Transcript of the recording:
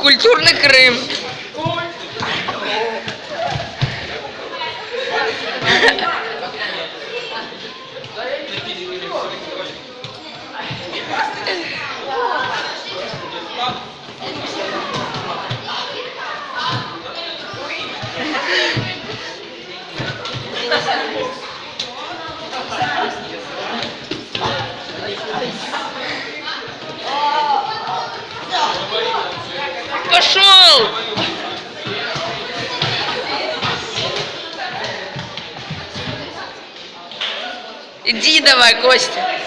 Культурный Крым. Пошел! Иди давай, Костя.